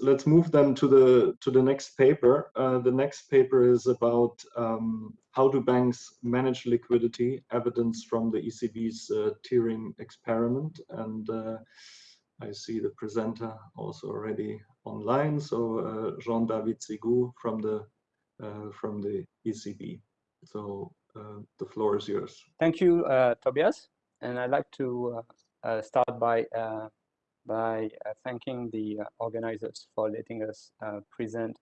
let's move then to the to the next paper. Uh, the next paper is about um, how do banks manage liquidity, evidence from the ECB's uh, tiering experiment. And uh, I see the presenter also already online. So uh, Jean-David Sigaux from the uh, from the ECB. So uh, the floor is yours. Thank you, Tobias. And I'd like to start by by uh, thanking the uh, organizers for letting us uh, present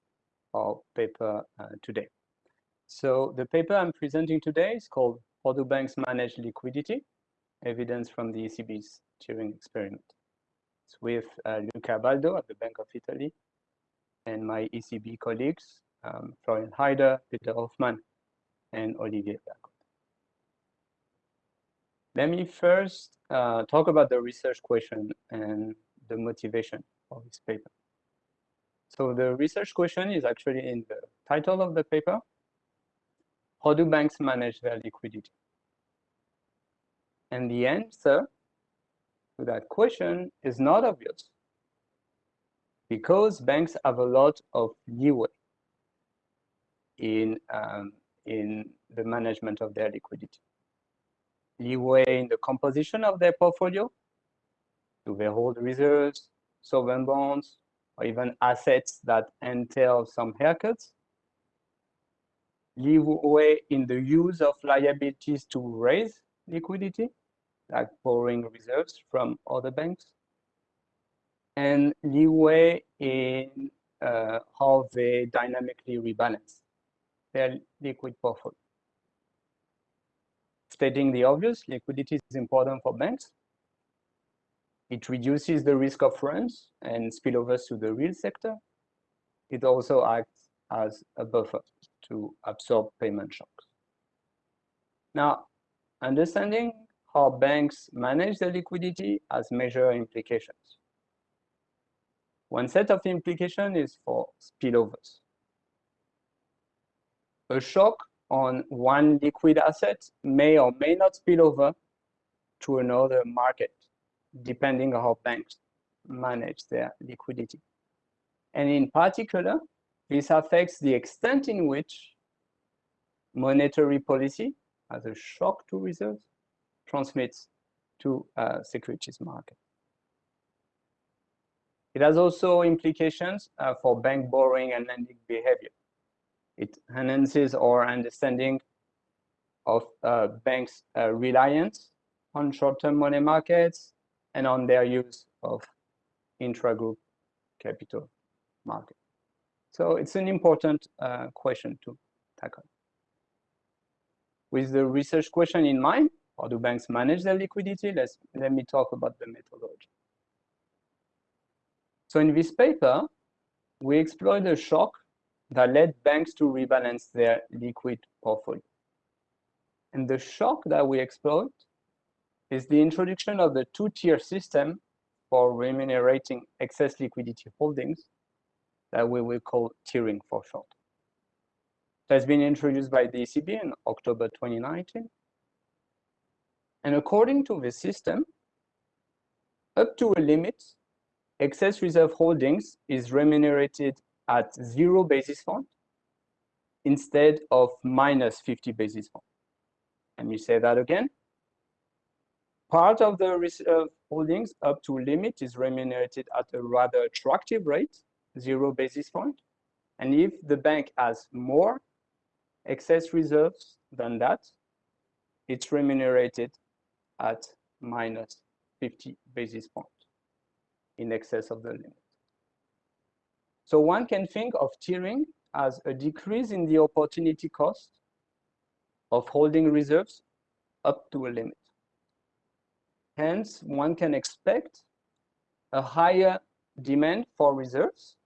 our paper today. So the paper I'm presenting today is called How do banks manage liquidity? Evidence from the ECB's tiering experiment. It's with Luca Baldo at the Bank of Italy and my ECB colleagues, um, Florian Heider, Peter Hoffmann, and Olivier Vergote. Let me first uh, talk about the research question and the motivation of this paper. So the research question is actually in the title of the paper. How do banks manage their liquidity? And the answer to that question is not obvious because banks have a lot of leeway in, um, in the management of their liquidity leeway in the composition of their portfolio. Do they hold reserves, sovereign bonds, or even assets that entail some haircuts? Leeway in the use of liabilities to raise liquidity, like borrowing reserves from other banks. And leeway in uh, how they dynamically rebalance their liquid portfolio. Stating the obvious, liquidity is important for banks. It reduces the risk of runs and spillovers to the real sector. It also acts as a buffer to absorb payment shocks. Now, understanding how banks manage their liquidity has major implications. One set of implications is for spillovers. A shock on one liquid asset may or may not spill over to another market, depending on how banks manage their liquidity. And in particular, this affects the extent in which monetary policy, as a shock to reserves, transmits to uh, securities market. It has also implications uh, for bank borrowing and lending behavior. It enhances our understanding of uh, banks' uh, reliance on short-term money markets and on their use of intra-group capital market. So it's an important uh, question to tackle. With the research question in mind, how do banks manage their liquidity? Let's, let me talk about the methodology. So in this paper, we explore the shock that led banks to rebalance their liquid portfolio. And the shock that we exploit is the introduction of the two-tier system for remunerating excess liquidity holdings that we will call tiering for short. It has been introduced by the ECB in October 2019. And according to the system, up to a limit, excess reserve holdings is remunerated at zero basis point instead of minus 50 basis point. Let me say that again. Part of the reserve holdings up to limit is remunerated at a rather attractive rate, zero basis point. And if the bank has more excess reserves than that, it's remunerated at minus 50 basis point in excess of the limit. So one can think of tiering as a decrease in the opportunity cost of holding reserves up to a limit. Hence, one can expect a higher demand for reserves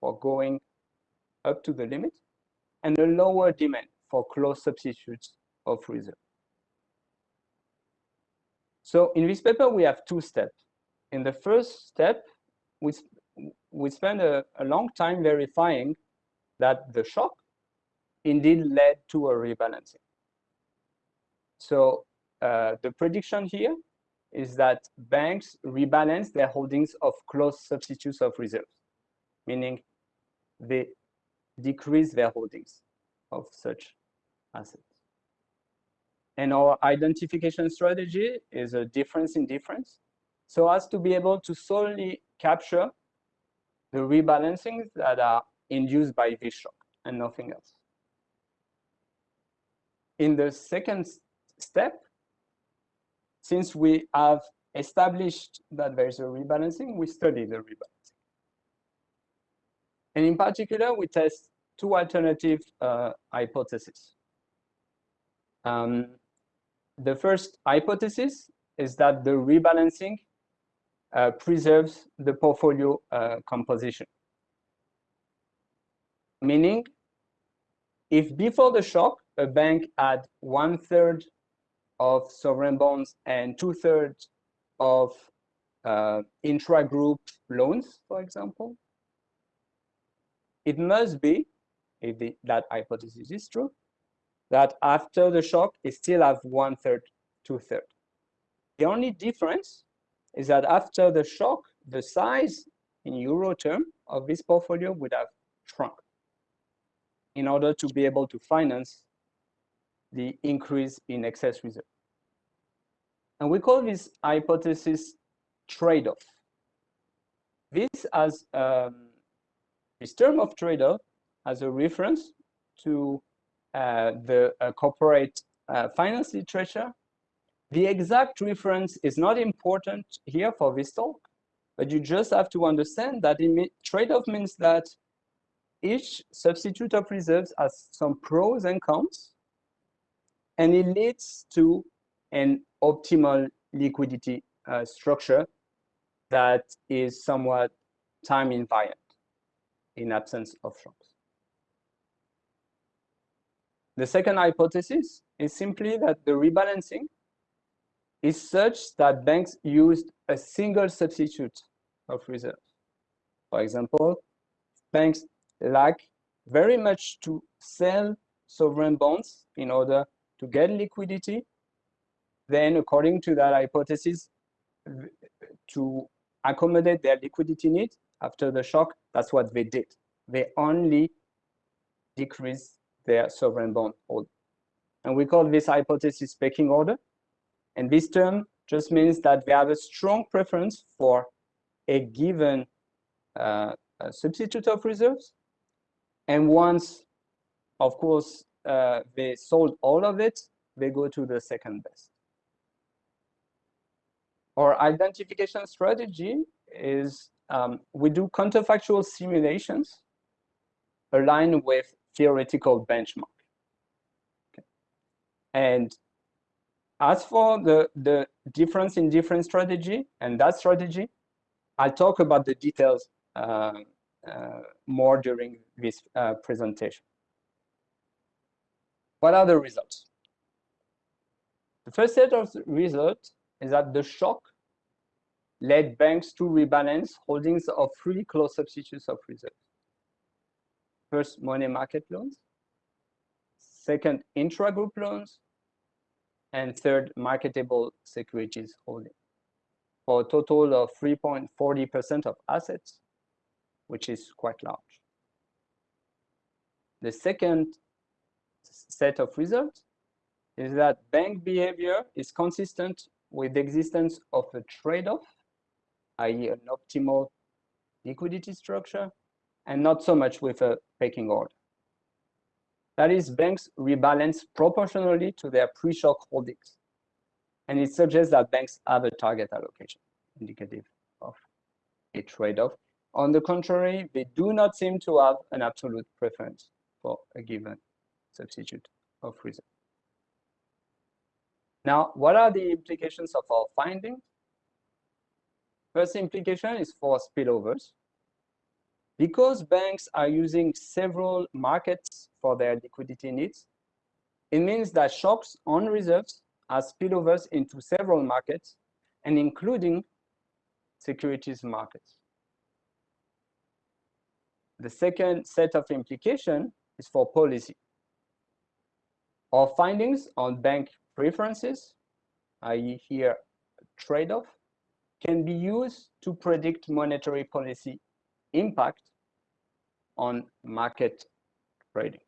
for going up to the limit and a lower demand for close substitutes of reserve. So in this paper, we have two steps. In the first step, we, we spent a, a long time verifying that the shock indeed led to a rebalancing. So uh, the prediction here is that banks rebalance their holdings of close substitutes of reserves. meaning they decrease their holdings of such assets. And our identification strategy is a difference in difference, so as to be able to solely capture the rebalancings that are induced by this shock and nothing else. In the second step, since we have established that there's a rebalancing, we study the rebalancing. And in particular, we test two alternative uh, hypotheses. Um, the first hypothesis is that the rebalancing preserves the portfolio uh, composition. Meaning, if before the shock, a bank had one third of sovereign bonds and two thirds of uh, intra-group loans, for example, it must be, if the, that hypothesis is true, that after the shock, it still have one third, two third. The only difference is that after the shock, the size in euro term of this portfolio would have shrunk in order to be able to finance the increase in excess reserve. And we call this hypothesis trade-off. This as um, this term of trade-off as a reference to uh, the uh, corporate uh, finance literature. The exact reference is not important here for this talk, but you just have to understand that trade-off means that each substitute of reserves has some pros and cons, and it leads to an optimal liquidity uh, structure that is somewhat time invariant in absence of shocks. The second hypothesis is simply that the rebalancing is such that banks used a single substitute of reserves. For example, banks like very much to sell sovereign bonds in order to get liquidity. Then according to that hypothesis, to accommodate their liquidity needs after the shock, that's what they did. They only decreased their sovereign bond hold. And we call this hypothesis pecking order. And this term just means that they have a strong preference for a given uh, a substitute of reserves and once, of course, uh, they sold all of it, they go to the second best. Our identification strategy is um, we do counterfactual simulations aligned with theoretical benchmark. Okay. And as for the, the difference in different strategy and that strategy, I'll talk about the details uh, uh, more during this uh, presentation. What are the results? The first set of results is that the shock led banks to rebalance holdings of three close substitutes of reserves. First, money market loans. Second, intra-group loans. And third, marketable securities holding for a total of 3.40% of assets which is quite large. The second set of results is that bank behavior is consistent with the existence of a trade-off, i.e. an optimal liquidity structure, and not so much with a pecking order. That is, banks rebalance proportionally to their pre-shock holdings. And it suggests that banks have a target allocation, indicative of a trade-off on the contrary, they do not seem to have an absolute preference for a given substitute of reserve. Now, what are the implications of our findings? First implication is for spillovers. Because banks are using several markets for their liquidity needs, it means that shocks on reserves are spillovers into several markets and including securities markets. The second set of implication is for policy. Our findings on bank preferences, i.e. here trade-off, can be used to predict monetary policy impact on market trading.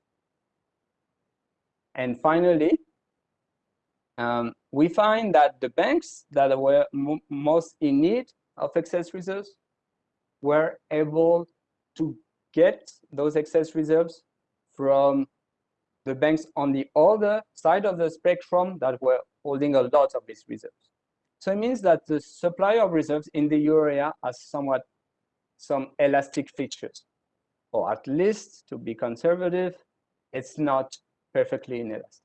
And finally, um, we find that the banks that were most in need of excess reserves were able to get those excess reserves from the banks on the other side of the spectrum that were holding a lot of these reserves. So it means that the supply of reserves in the euro area has somewhat some elastic features, or at least to be conservative, it's not perfectly inelastic.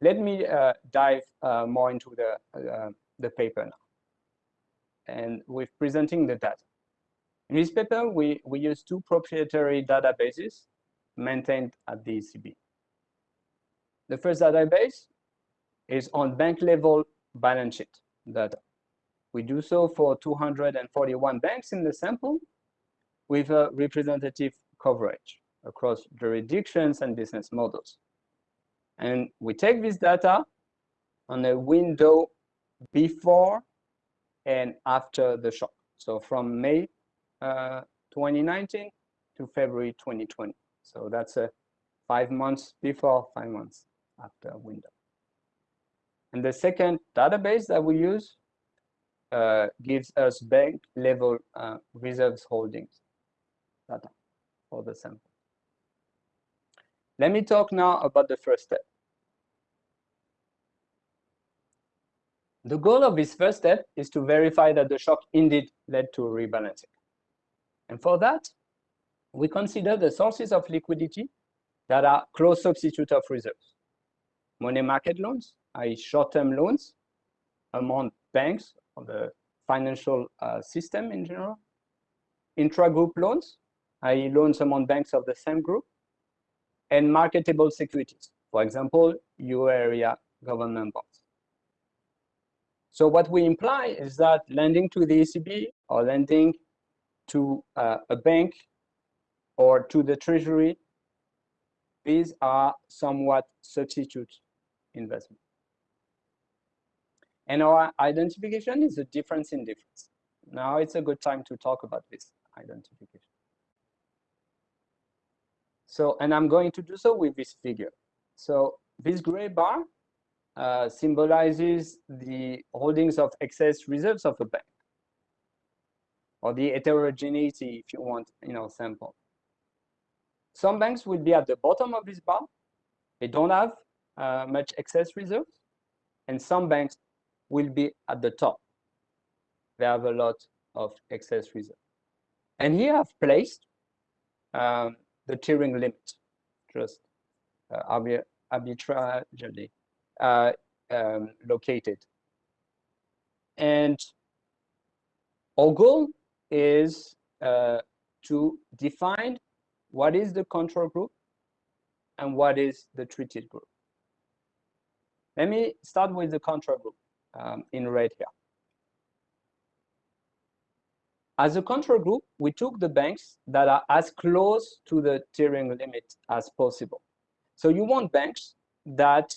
Let me uh, dive uh, more into the, uh, the paper now. And with presenting the data. In this paper, we, we use two proprietary databases maintained at the ECB. The first database is on bank level balance sheet data. We do so for 241 banks in the sample with a representative coverage across jurisdictions and business models. And we take this data on a window before and after the shock. So from May uh, 2019 to February 2020. So that's a five months before, five months after window. And the second database that we use uh, gives us bank level uh, reserves holdings data for the sample. Let me talk now about the first step. The goal of this first step is to verify that the shock indeed led to rebalancing. And for that, we consider the sources of liquidity that are close substitute of reserves. Money market loans, i.e. short-term loans among banks or the financial uh, system in general. Intra-group loans, i.e. loans among banks of the same group. And marketable securities, for example, euro area government bonds. So what we imply is that lending to the ECB or lending to uh, a bank or to the treasury, these are somewhat substitute investment. And our identification is a difference in difference. Now it's a good time to talk about this identification. So, and I'm going to do so with this figure. So this gray bar uh, symbolizes the holdings of excess reserves of a bank or the heterogeneity, if you want, you know, sample. Some banks will be at the bottom of this bar. They don't have uh, much excess reserves. And some banks will be at the top. They have a lot of excess reserve. And here I've placed um, the tiering limit, just uh, arbitrarily uh, um, located. And our goal is uh, to define what is the control group and what is the treated group. Let me start with the control group um, in red here. As a control group, we took the banks that are as close to the tiering limit as possible. So you want banks that,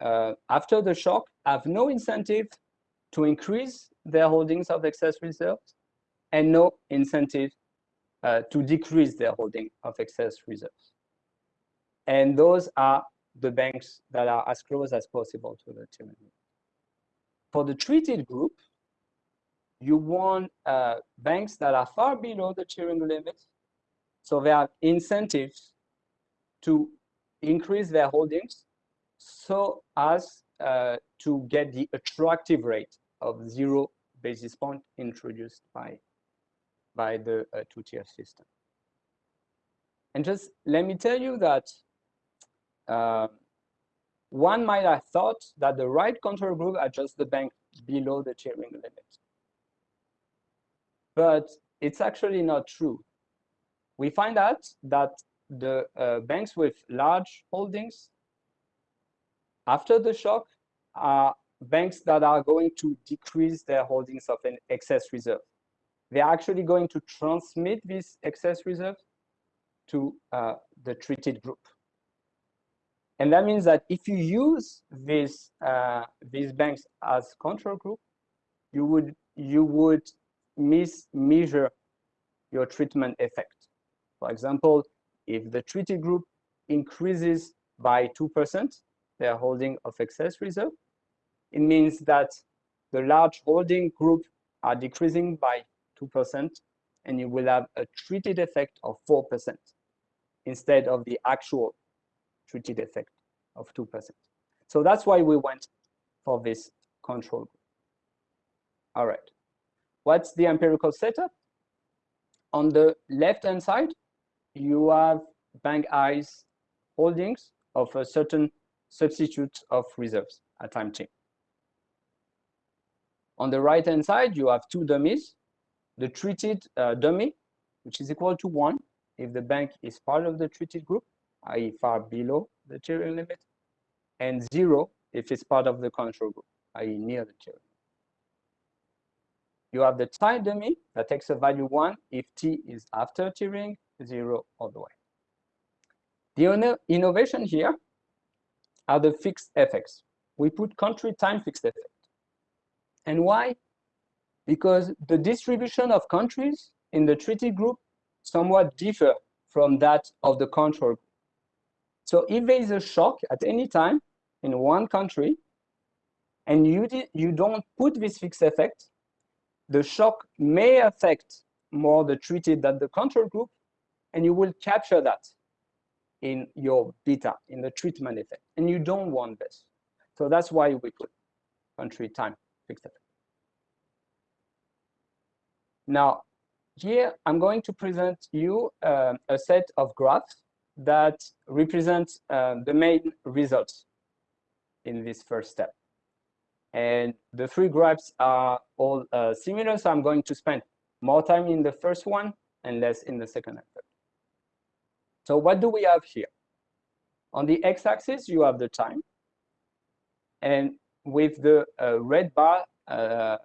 uh, after the shock, have no incentive to increase their holdings of excess reserves and no incentive uh, to decrease their holding of excess reserves. And those are the banks that are as close as possible to the tiering limit. For the treated group, you want uh, banks that are far below the tiering limit. So they have incentives to increase their holdings so as uh, to get the attractive rate of zero basis point introduced by by the uh, two-tier system. And just let me tell you that uh, one might have thought that the right control group adjusts the bank below the tiering limit. But it's actually not true. We find out that the uh, banks with large holdings after the shock are banks that are going to decrease their holdings of an excess reserve they're actually going to transmit this excess reserve to uh, the treated group. And that means that if you use these, uh, these banks as control group, you would, you would miss measure your treatment effect. For example, if the treated group increases by 2%, their holding of excess reserve, it means that the large holding group are decreasing by 2%, and you will have a treated effect of 4% instead of the actual treated effect of 2%. So that's why we went for this control group. All right. What's the empirical setup? On the left-hand side, you have bank I's holdings of a certain substitute of reserves at time t. On the right-hand side, you have two dummies. The treated uh, dummy, which is equal to 1 if the bank is part of the treated group, i.e. far below the tiering limit, and 0 if it's part of the control group, i.e. near the tiering. You have the time dummy that takes a value 1 if t is after tiering, 0 all the way. The innovation here are the fixed effects. We put country time fixed effect. And why? Because the distribution of countries in the treaty group somewhat differ from that of the control group. So if there is a shock at any time in one country, and you, you don't put this fixed effect, the shock may affect more the treated than the control group, and you will capture that in your beta, in the treatment effect. And you don't want this. So that's why we put country time fixed effect. Now, here I'm going to present you uh, a set of graphs that represent uh, the main results in this first step. And the three graphs are all uh, similar, so I'm going to spend more time in the first one and less in the second and third. So what do we have here? On the x-axis, you have the time. And with the uh, red bar uh,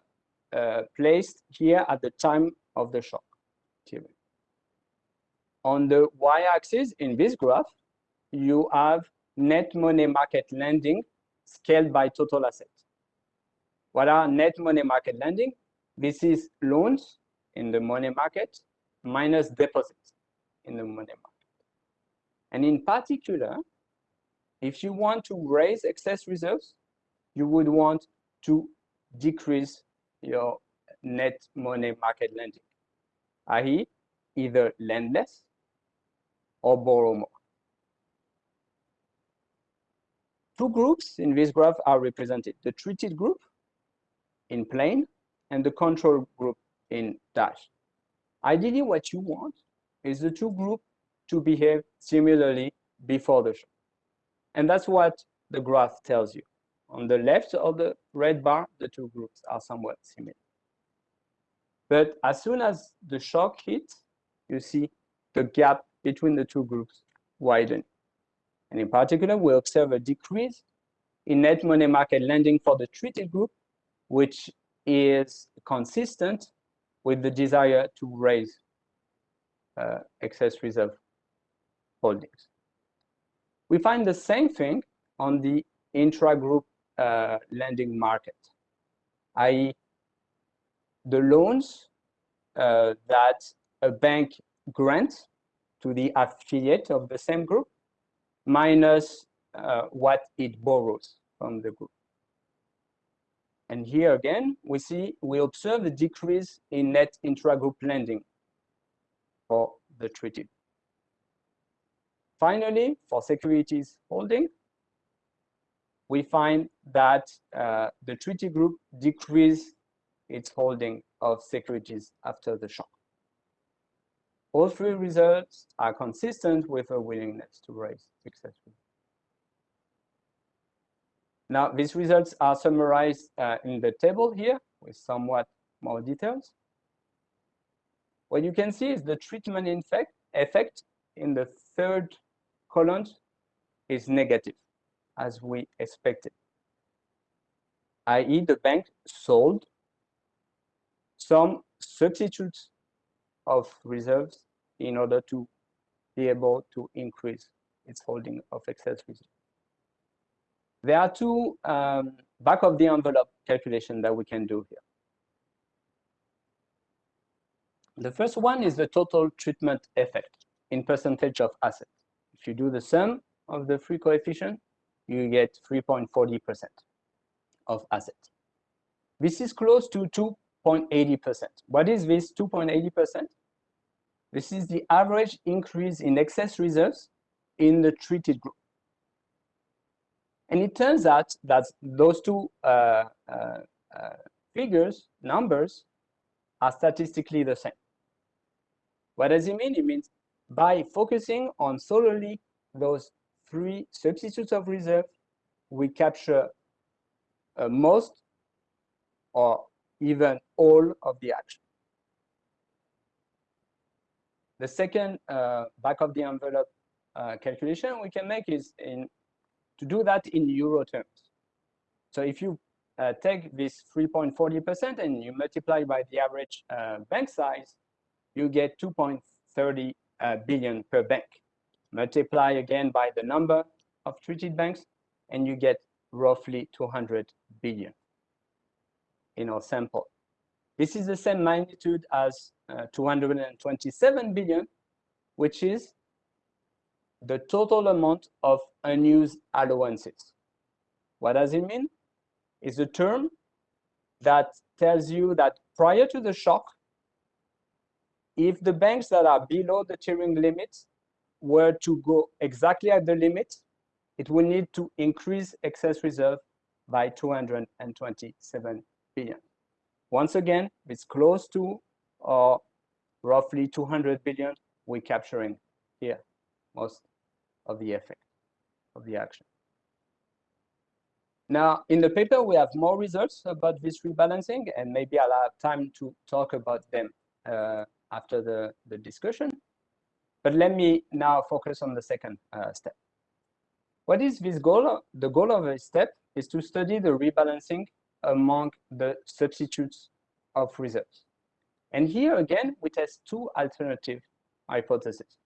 uh, placed here at the time of the shock. On the y-axis in this graph, you have net money market lending scaled by total assets. What are net money market lending? This is loans in the money market minus deposits in the money market. And in particular, if you want to raise excess reserves, you would want to decrease your net money market lending, i.e. either lend less or borrow more. Two groups in this graph are represented, the treated group in plain and the control group in dash. Ideally, what you want is the two groups to behave similarly before the shock. And that's what the graph tells you. On the left of the red bar, the two groups are somewhat similar. But as soon as the shock hits, you see the gap between the two groups widen. And in particular, we observe a decrease in net money market lending for the treated group, which is consistent with the desire to raise uh, excess reserve holdings. We find the same thing on the intra-group uh, lending market, i.e. the loans uh, that a bank grants to the affiliate of the same group minus uh, what it borrows from the group. And here again, we see, we observe a decrease in net intra-group lending for the treaty. Finally, for securities holding, we find that uh, the treaty group decreased its holding of securities after the shock. All three results are consistent with a willingness to raise successfully. Now, these results are summarized uh, in the table here with somewhat more details. What you can see is the treatment effect, effect in the third column is negative as we expected, i.e. the bank sold some substitutes of reserves in order to be able to increase its holding of excess reserves. There are two um, back of the envelope calculation that we can do here. The first one is the total treatment effect in percentage of assets. If you do the sum of the three coefficients, you get 3.40% of assets. This is close to 2.80%. What is this 2.80%? This is the average increase in excess reserves in the treated group. And it turns out that those two uh, uh, uh, figures, numbers, are statistically the same. What does it mean? It means by focusing on solely those three substitutes of reserve, we capture uh, most or even all of the action. The second uh, back of the envelope uh, calculation we can make is in to do that in euro terms. So if you uh, take this 3.40% and you multiply by the average uh, bank size, you get 2.30 uh, billion per bank. Multiply again by the number of treated banks, and you get roughly 200 billion in our sample. This is the same magnitude as uh, 227 billion, which is the total amount of unused allowances. What does it mean? It's a term that tells you that prior to the shock, if the banks that are below the tiering limit were to go exactly at the limit, it will need to increase excess reserve by 227 billion. Once again, it's close to or roughly 200 billion we're capturing here, most of the effect of the action. Now, in the paper, we have more results about this rebalancing, and maybe I'll have time to talk about them uh, after the, the discussion. But let me now focus on the second uh, step. What is this goal? The goal of this step is to study the rebalancing among the substitutes of reserves. And here again, we test two alternative hypotheses.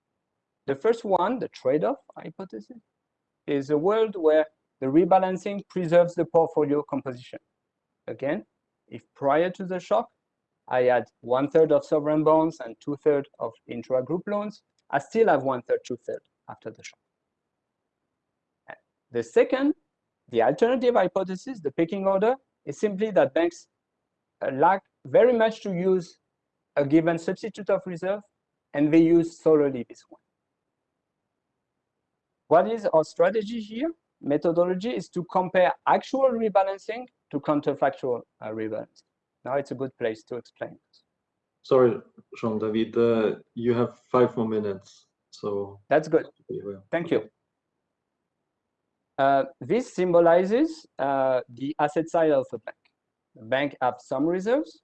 The first one, the trade-off hypothesis, is a world where the rebalancing preserves the portfolio composition. Again, if prior to the shock, I had one third of sovereign bonds and two thirds of intra-group loans, I still have one third, two thirds after the shock. The second, the alternative hypothesis, the pecking order, is simply that banks uh, lack very much to use a given substitute of reserve, and they use solely this one. What is our strategy here? Methodology is to compare actual rebalancing to counterfactual uh, rebalancing. Now it's a good place to explain this. Sorry, Jean-David, uh, you have five more minutes. So That's good. Thank you. Uh, this symbolizes uh, the asset side of a bank. The bank have some reserves,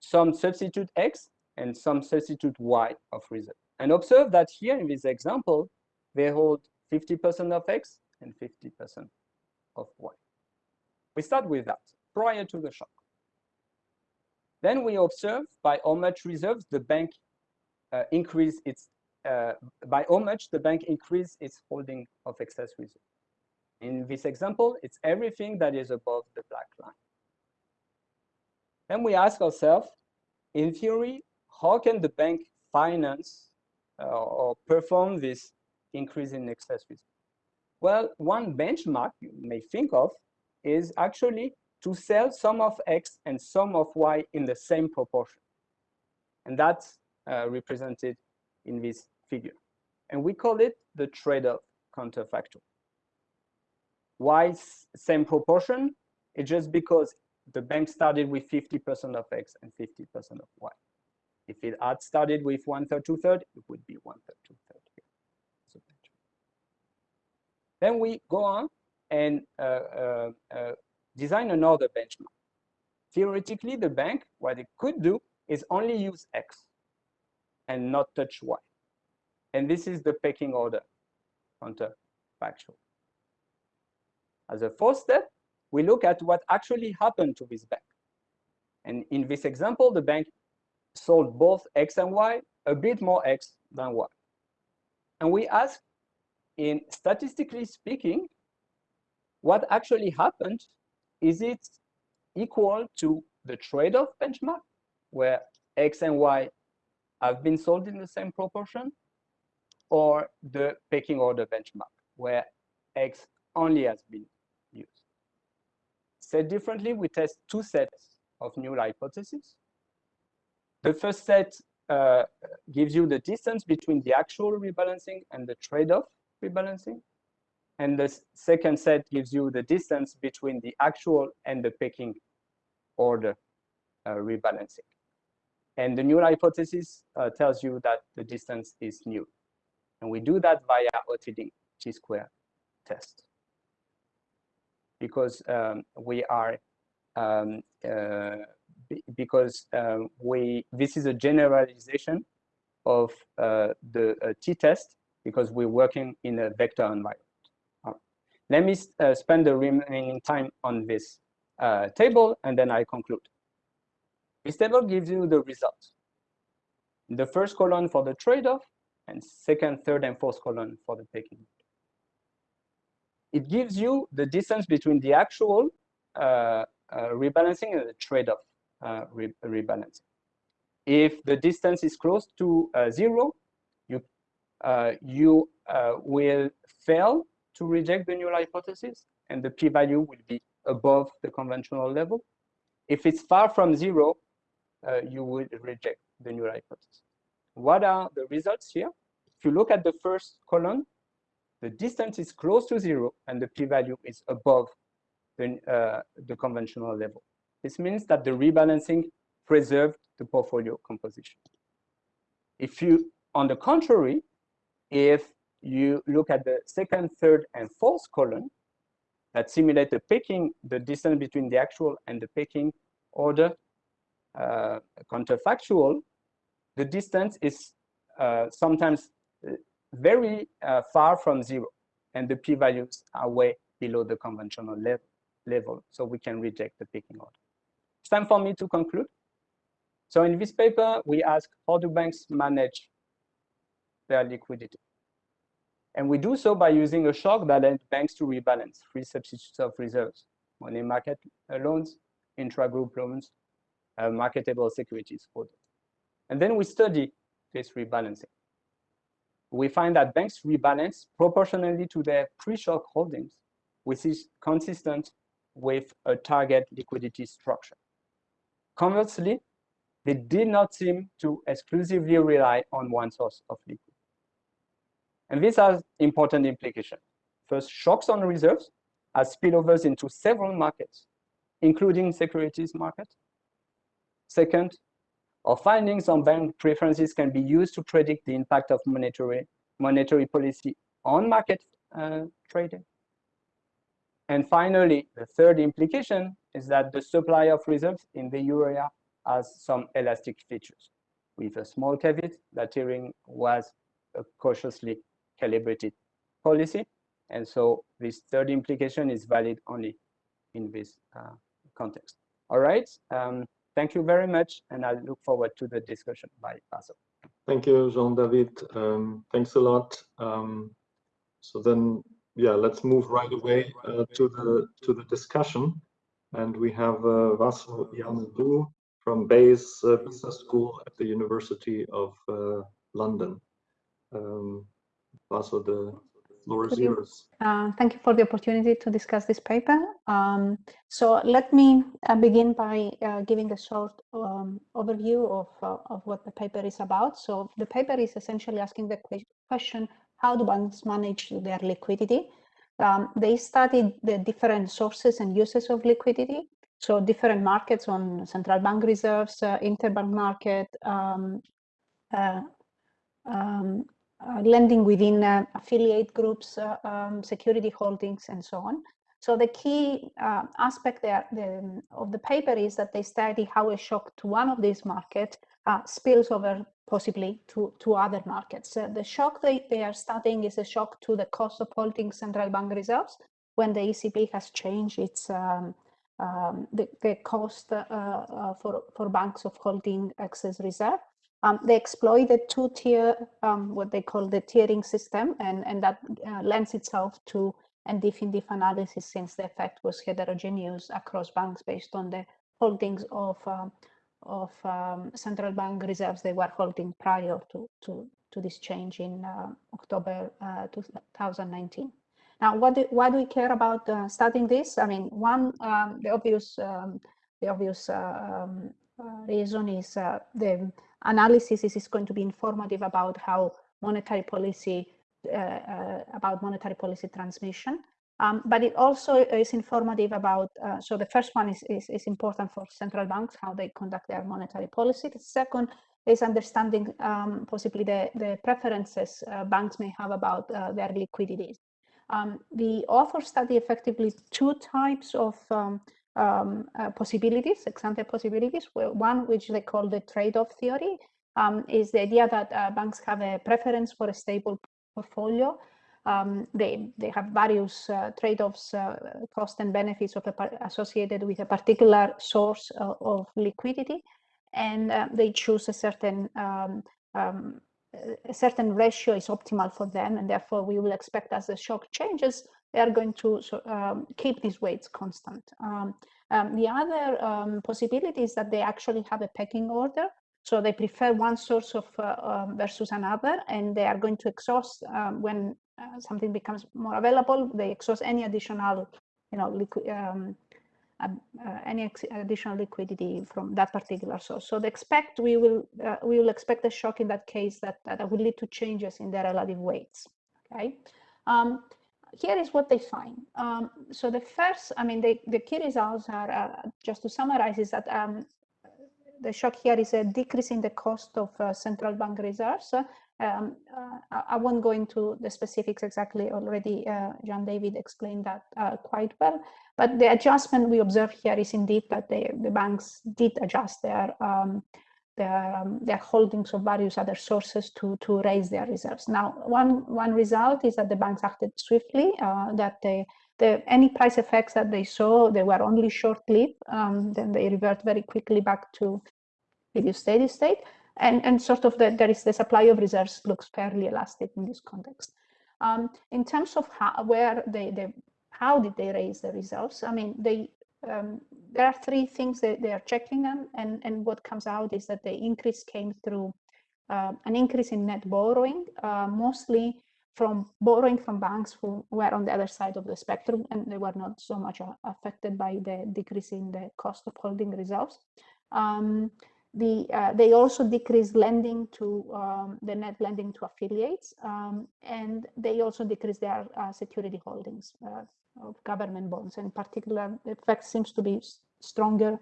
some substitute X, and some substitute Y of reserve. And observe that here in this example, they hold 50% of X and 50% of Y. We start with that prior to the shock. Then we observe by how much reserves the bank uh, increase its, uh, by how much the bank increase its holding of excess reserve. In this example, it's everything that is above the black line. Then we ask ourselves, in theory, how can the bank finance uh, or perform this increase in excess reserve? Well, one benchmark you may think of is actually to sell some of X and some of Y in the same proportion. And that's uh, represented in this figure. And we call it the trade-off counterfactual. Why same proportion? It's just because the bank started with 50% of X and 50% of Y. If it had started with one third, two third, it would be one third, two third. Then we go on and uh, uh, uh, design another benchmark. Theoretically, the bank, what it could do is only use X and not touch Y. And this is the pecking order counterfactual. As a fourth step, we look at what actually happened to this bank. And in this example, the bank sold both X and Y, a bit more X than Y. And we ask, in statistically speaking, what actually happened, is it equal to the trade-off benchmark, where X and Y have been sold in the same proportion, or the pecking order benchmark, where X only has been. Said differently, we test two sets of null hypotheses. The first set uh, gives you the distance between the actual rebalancing and the trade-off rebalancing. And the second set gives you the distance between the actual and the pecking order uh, rebalancing. And the null hypothesis uh, tells you that the distance is null. And we do that via Hotelling T-square test. Because um, we are, um, uh, because um, we, this is a generalization of uh, the uh, t-test because we're working in a vector environment. Let me uh, spend the remaining time on this uh, table and then I conclude. This table gives you the results. The first column for the trade-off and second, third, and fourth column for the pecking. It gives you the distance between the actual uh, uh, rebalancing and the trade-off uh, re rebalancing. If the distance is close to uh, zero, you, uh, you uh, will fail to reject the null hypothesis and the p-value will be above the conventional level. If it's far from zero, you would reject the null hypothesis. What are the results here? If you look at the first column, the distance is close to zero and the p-value is above the, uh, the conventional level. This means that the rebalancing preserved the portfolio composition. If you, on the contrary, if you look at the second, third, and fourth column that simulate the pecking, the distance between the actual and the pecking order uh, counterfactual, the distance is uh, sometimes uh, very uh, far from zero, and the p-values are way below the conventional level, level, so we can reject the picking order. It's time for me to conclude. So in this paper, we ask how do banks manage their liquidity? And we do so by using a shock that banks to rebalance free substitutes of reserves, money market loans, intra-group loans, uh, marketable securities. And then we study this rebalancing. We find that banks rebalance proportionally to their pre-shock holdings, which is consistent with a target liquidity structure. Conversely, they did not seem to exclusively rely on one source of liquidity. And this has important implications. First, shocks on reserves as spillovers into several markets, including securities market. Second, our findings on bank preferences can be used to predict the impact of monetary, monetary policy on market uh, trading. And finally, the third implication is that the supply of reserves in the euro area has some elastic features, with a small caveat that tiering was a cautiously calibrated policy. And so this third implication is valid only in this uh, context. All right. Um, thank you very much. And I look forward to the discussion by Vasso. Thank you, Jean-David. Um, thanks a lot. Um, so then, yeah, let's move right away uh, to the to the discussion. And we have uh, Vasso from Bayes uh, Business School at the University of uh, London. Um, the floor is yours. Uh, thank you for the opportunity to discuss this paper. Um, so let me uh, begin by uh, giving a short um, overview of, uh, of what the paper is about. So the paper is essentially asking the question, how do banks manage their liquidity? Um, they studied the different sources and uses of liquidity. So different markets on central bank reserves, uh, interbank market, um, uh, um, lending within uh, affiliate groups, uh, um, security holdings, and so on. So the key uh, aspect there the, of the paper is that they study how a shock to one of these markets uh, spills over possibly to, to other markets. Uh, the shock they, they are studying is a shock to the cost of holding central bank reserves when the ECB has changed its um, um, the, the cost for, for banks of holding excess reserve. Um, they exploit the two-tier, um, what they call the tiering system, and, and that uh, lends itself to NDIF in analysis since the effect was heterogeneous across banks based on the holdings of um, of um, central bank reserves they were holding prior to, to, to this change in uh, October uh, 2019. Now, what do, why do we care about uh, studying this? I mean, one, um, the obvious, um, the obvious uh, um, uh, reason is uh, the analysis is, is going to be informative about how monetary policy, about monetary policy transmission. Um, but it also is informative about, uh, so the first one is, is, is, important for central banks, how they conduct their monetary policy. The second is understanding um, possibly the, the preferences uh, banks may have about uh, their liquidity. Um, the author study effectively two types of um, uh, possibilities, ex-ante possibilities. One, which they call the trade-off theory, um, is the idea that uh, banks have a preference for a stable portfolio um, they, they have various uh, trade-offs, uh, cost and benefits of associated with a particular source of, of liquidity, and uh, they choose a certain um, um, a certain ratio is optimal for them, and therefore we will expect as the shock changes, they are going to so, um, keep these weights constant. Um, um, the other possibility is that they actually have a pecking order, so they prefer one source of uh, um, versus another, and they are going to exhaust um, when uh, something becomes more available, they exhaust any additional, you know, liquid, um, uh, any additional liquidity from that particular source. So they expect we will uh, we will expect a shock in that case that that will lead to changes in their relative weights. Okay. Um, here is what they find. Um, so the first, I mean, the, the key results are, uh, just to summarize, is that um, the shock here is a decrease in the cost of uh, central bank reserves um, uh, I won't go into the specifics exactly already. Uh, Jean-David explained that uh, quite well. But the adjustment we observe here is indeed that the, the banks did adjust their um, their, um, their holdings of various other sources to, to raise their reserves. Now, one, one result is that the banks acted swiftly, uh, that they, the, any price effects that they saw, they were only short-lived, um, then they revert very quickly back to previous steady state and, and sort of the, there is the supply of reserves looks fairly elastic in this context. Um, in terms of how, where they, they, how did they raise the reserves? I mean, they, um, there are three things that they are checking on, and, and what comes out is that the increase came through uh, an increase in net borrowing, uh, mostly from borrowing from banks who were on the other side of the spectrum, and they were not so much uh, affected by the decrease in the cost of holding reserves. Um, the, uh, they also decrease lending to um, the net lending to affiliates, um, and they also decrease their uh, security holdings uh, of government bonds. In particular, the effect seems to be stronger.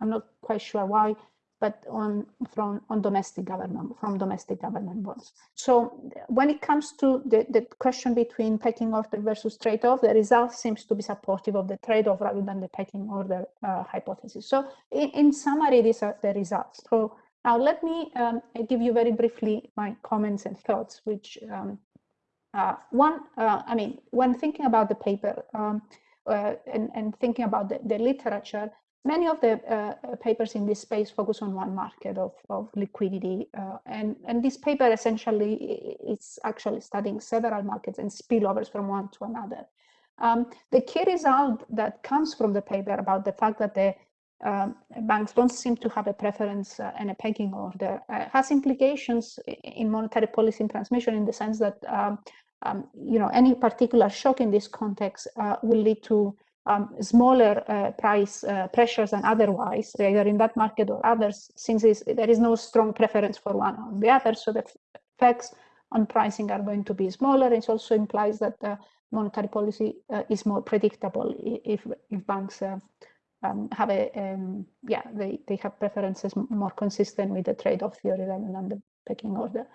I'm not quite sure why, but on from on domestic government from domestic government bonds. So when it comes to the, the question between pecking order versus trade-off, the result seems to be supportive of the trade-off rather than the pecking order uh, hypothesis. So in, in, summary, these are the results. So now let me um, give you very briefly my comments and thoughts, which um, uh, one, uh, I mean, when thinking about the paper um, uh, and, and, thinking about the, the literature, many of the uh, papers in this space focus on one market of, of liquidity. Uh, and, and this paper essentially is actually studying several markets and spillovers from one to another. Um, the key result that comes from the paper about the fact that the um, banks don't seem to have a preference uh, and a pecking order uh, has implications in monetary policy and transmission in the sense that um, um, you know any particular shock in this context uh, will lead to um, smaller uh, price uh, pressures than otherwise, either in that market or others, since there is no strong preference for one or the other. So the effects on pricing are going to be smaller. It also implies that the monetary policy uh, is more predictable if, if banks uh, um, have a, um, yeah, they, they have preferences more consistent with the trade-off theory rather than the pecking order.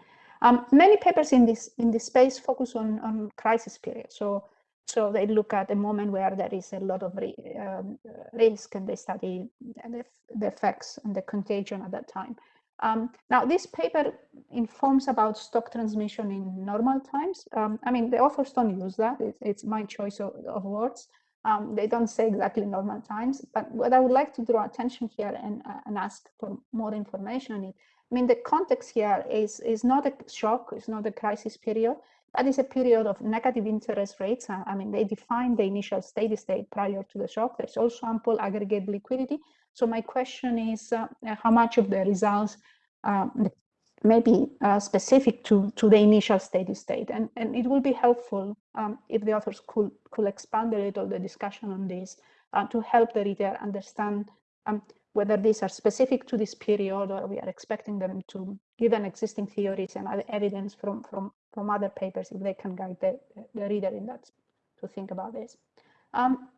Um, many papers in this in this space focus on, on crisis period. So so they look at a moment where there is a lot of um, risk and they study the, the, effects and the contagion at that time. Um, now, this paper informs about shock transmission in normal times. Um, I mean, the authors don't use that. It's, it's my choice of, of words. Um, they don't say exactly normal times, but what I would like to draw attention here and, uh, and ask for more information on it. I mean, the context here is, is not a shock, it's not a crisis period. That is a period of negative interest rates. Uh, I mean, they define the initial steady state prior to the shock. There's also ample aggregate liquidity, So my question is uh, how much of the results um, may be uh, specific to, to the initial steady state. And, and it will be helpful um, if the authors could, could expand a little the discussion on this uh, to help the reader understand um, whether these are specific to this period or we are expecting them to give an existing theories and other evidence from, from, from other papers if they can guide the, the reader in that to think about this. Um,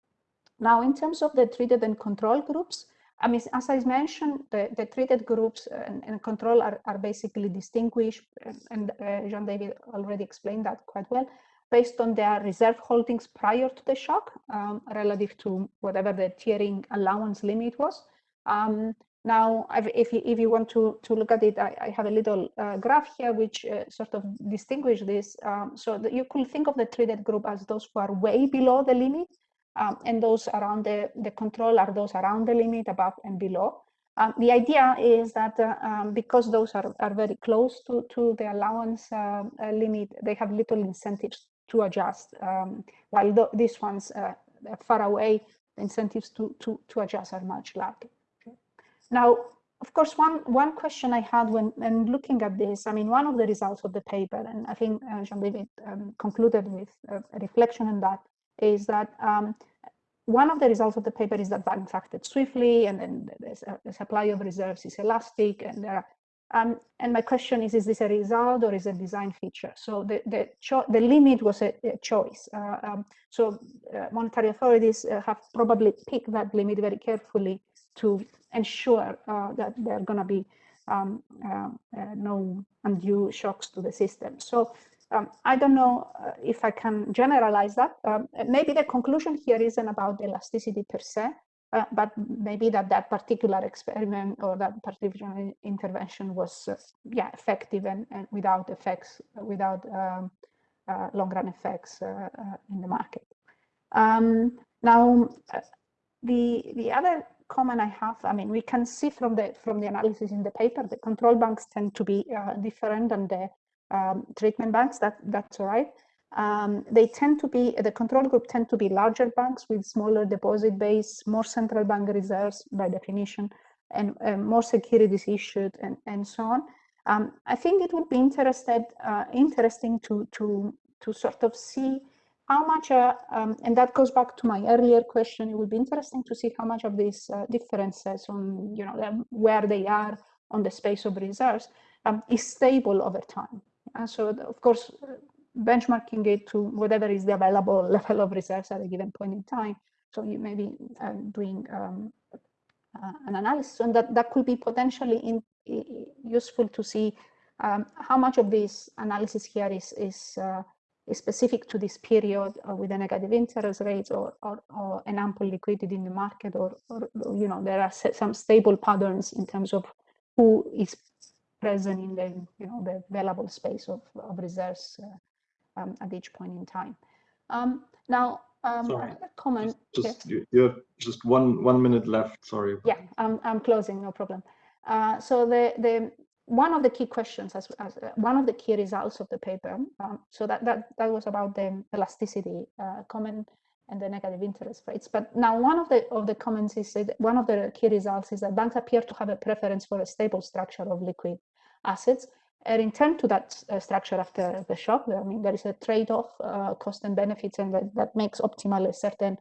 now, in terms of the treated and control groups, I mean, as I mentioned, the, the treated groups and, and control are, are, basically distinguished, and uh, Jean-David already explained that quite well, based on their reserve holdings prior to the shock, um, relative to whatever the tiering allowance limit was. Um, now, if you, if you want to, to look at it, I, I have a little uh, graph here which uh, sort of distinguish this. Um, so you could think of the treated group as those who are way below the limit, um, and those around the, the control are those around the limit, above and below. Um, the idea is that uh, um, because those are, are very close to, to the allowance uh, uh, limit, they have little incentives to adjust, um, while th these ones uh, far away, the incentives to, to, to adjust are much larger. Now, of course, one, one question I had when, when looking at this, I mean, one of the results of the paper, and I think uh, Jean-David um, concluded with a reflection on that, is that um, one of the results of the paper is that banks acted swiftly and then the supply of reserves is elastic and are um, and my question is, is this a result or is it a design feature? So the the, the limit was a, a choice. Uh, um, so uh, monetary authorities uh, have probably picked that limit very carefully to ensure uh, that there are going to be um, uh, uh, no undue shocks to the system. So um, I don't know uh, if I can generalize that. Um, maybe the conclusion here isn't about elasticity per se, uh, but maybe that that particular experiment or that particular intervention was, uh, yeah, effective and, and without effects, without um, uh, long-run effects uh, uh, in the market. Um, now, the the other comment I have, I mean, we can see from the from the analysis in the paper, the control banks tend to be different than the um, treatment banks, that, that's all right. Um, they tend to be, the control group tend to be larger banks with smaller deposit base, more central bank reserves by definition, and uh, more securities issued and, and so on. Um, I think it would be interested, uh, interesting to, to, to sort of see how much, uh, um, and that goes back to my earlier question, it would be interesting to see how much of these uh, differences on, you know, where they are on the space of reserves um, is stable over time. And so, of course, benchmarking it to whatever is the available level of reserves at a given point in time. So you may be uh, doing um, uh, an analysis, and that, that could be potentially in, useful to see um, how much of this analysis here is, is, uh, is specific to this period uh, with a negative interest rates or, or, or, an ample liquidity in the market, or, or you know there are some stable patterns in terms of who is present in the you know the available space of, of reserves uh, um, at each point in time. Um, now, um, Sorry. comment. Just, just you have just one one minute left. Sorry. Yeah, I'm I'm closing. No problem. Uh, so the the one of the key questions as, as uh, one of the key results of the paper. Um, so that that that was about the elasticity uh, comment and the negative interest rates. But now one of the of the comments is that one of the key results is that banks appear to have a preference for a stable structure of liquid assets and return to that uh, structure after the shock. I mean, there is a trade-off, uh, cost and benefits, and that, that makes optimal a certain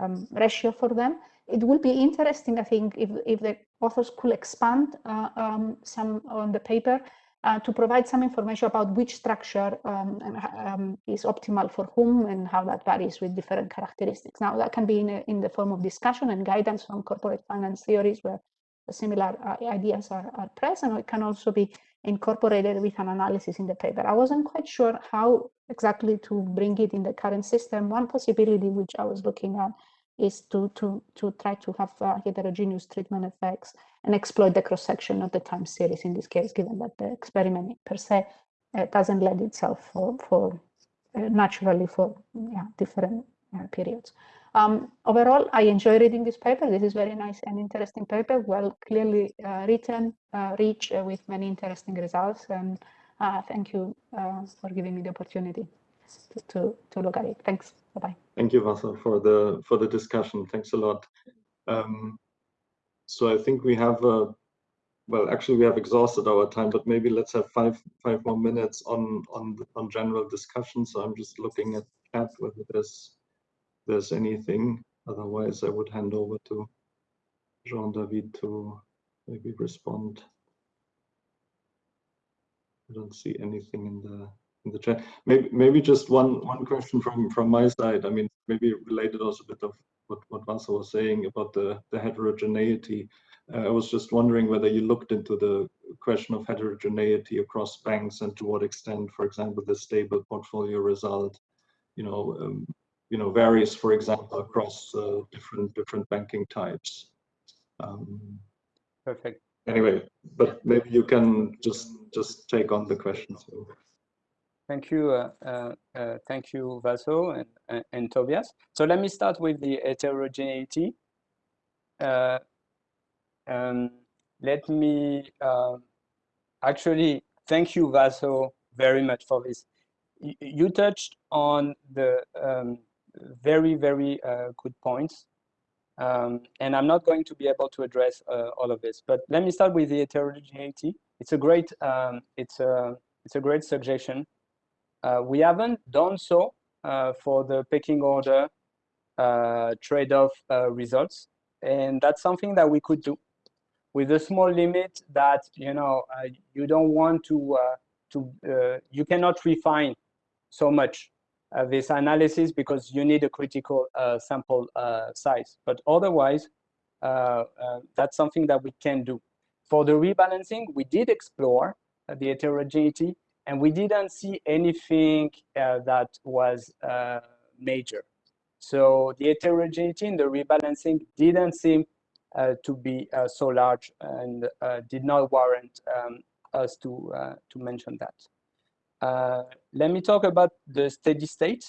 um, ratio for them. It will be interesting, I think, if, if the authors could expand uh, um, some on the paper uh, to provide some information about which structure um, um, is optimal for whom and how that varies with different characteristics. Now, that can be in, a, in the form of discussion and guidance from corporate finance theories where similar uh, ideas are, are present, it can also be incorporated with an analysis in the paper. I wasn't quite sure how exactly to bring it in the current system. One possibility which I was looking at is to, to, to try to have uh, heterogeneous treatment effects and exploit the cross-section of the time series in this case, given that the experiment per se uh, doesn't lend itself for, for uh, naturally for yeah, different uh, periods. Um, overall, I enjoy reading this paper. This is very nice and interesting paper, well clearly uh, written, uh, rich uh, with many interesting results. And uh, thank you uh, for giving me the opportunity to, to, to look at it. Thanks. Bye-bye. Thank you, Vasso, for the for the discussion. Thanks a lot. Um, so I think we have a well, actually, we have exhausted our time, but maybe let's have five five more minutes on on on general discussion. So I'm just looking at chat whether there's there's anything. Otherwise, I would hand over to Jean David to maybe respond. I don't see anything in the in the chat. Maybe maybe just one one question from from my side. I mean, maybe related also a bit of what what Vasso was saying about the the heterogeneity. Uh, I was just wondering whether you looked into the question of heterogeneity across banks and to what extent, for example, the stable portfolio result, you know, um, you know, varies, for example, across uh, different different banking types. Um, Perfect. Anyway, but maybe you can just just take on the question. So. Thank you, uh, uh, uh, thank you, Vasso and, and, and, Tobias. So let me start with the heterogeneity. Uh, um, let me um, actually thank you, Vasso, very much for this. Y you touched on the um, very, very uh, good points. Um, and I'm not going to be able to address uh, all of this, but let me start with the heterogeneity. It's a great, um, it's a, it's a great suggestion. Uh, we haven't done so uh, for the pecking order uh, trade-off uh, results, and that's something that we could do with a small limit that you know uh, you don't want to to you cannot refine so much uh, this analysis because you need a critical uh, sample uh, size. But otherwise, that's something that we can do. For the rebalancing, we did explore the heterogeneity and we didn't see anything that was major. So the heterogeneity in the rebalancing didn't seem uh, to be uh, so large and uh, did not warrant um, us to to mention that. Uh, let me talk about the steady state.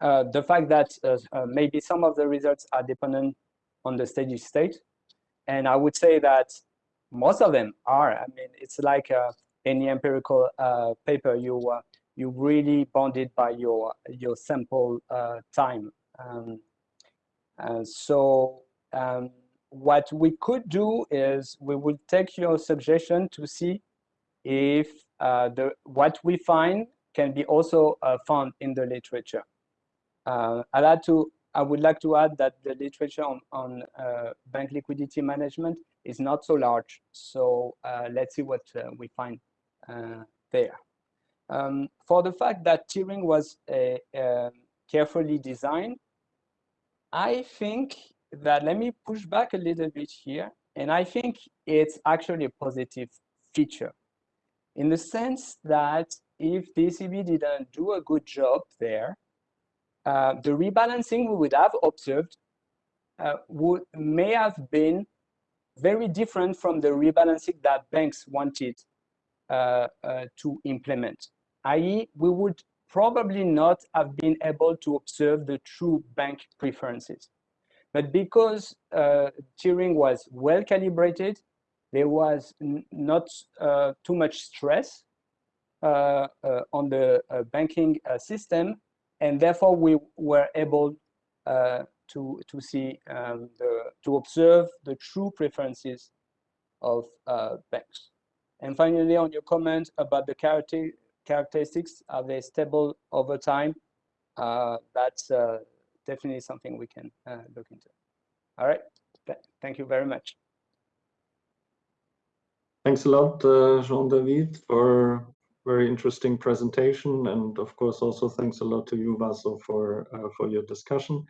Uh, the fact that uh, uh, maybe some of the results are dependent on the steady state. And I would say that most of them are. I mean, it's like uh, any empirical paper, you you really bounded by your your sample time. Um, so um, what we could do is we would take your suggestion to see if uh, the, what we find can be also uh, found in the literature. Uh, i like to, I would like to add that the literature on, on bank liquidity management is not so large. So let's see what we find there. Um, for the fact that tiering was carefully designed, I think that let me push back a little bit here. And I think it's actually a positive feature in the sense that if the ECB didn't do a good job there, uh, the rebalancing we would have observed uh, would may have been very different from the rebalancing that banks wanted uh, uh to implement. I.e., we would probably not have been able to observe the true bank preferences. But because uh, tiering was well calibrated, there was not uh, too much stress uh, uh, on the banking system, and therefore we were able to to see um, the to observe the true preferences of banks. And finally, on your comment about the character characteristics, are they stable over time? Uh, that's uh, definitely something we can uh, look into. All right, Th thank you very much. Thanks a lot, uh, Jean-David, for very interesting presentation. And of course, also thanks a lot to you, Vasso, for, uh, for your discussion.